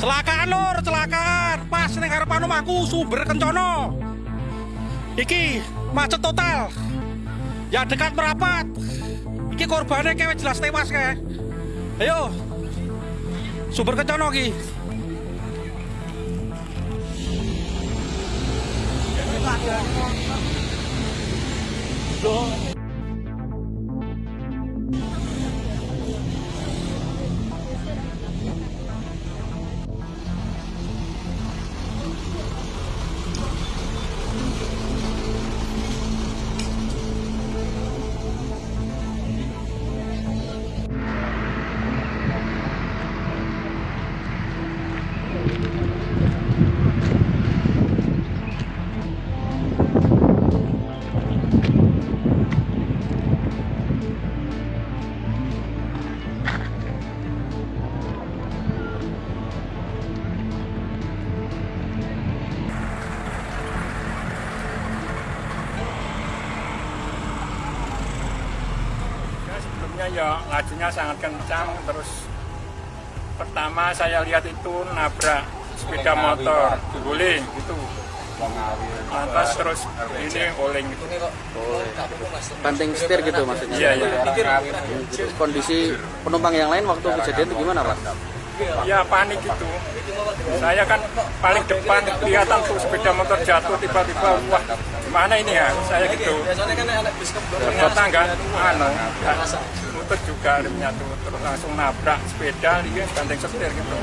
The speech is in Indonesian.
Celakaan lor celakaan. Pas ning ngarep anu aku sumber kencono. Iki macet total. Ya dekat merapat. Iki korbannya kayak jelas tewas kayak. Ayo. Sumber kencono iki. Loh. Sebelumnya ya lajunya sangat kencang. Terus pertama saya lihat itu nabrak sepeda motor. Guling gitu lantas terus ini oleng. Gitu banting setir gitu maksudnya. Iya iya. Terus kondisi penumpang yang lain waktu kejadian itu gimana pak ya panik itu. Saya kan paling depan kelihatan tuh sepeda motor jatuh tiba-tiba wah mana ini ya? Saya gitu. Ternyata enggak, anu muter juga remnya tuh terus langsung nabrak sepeda dia ganteng setir gitu.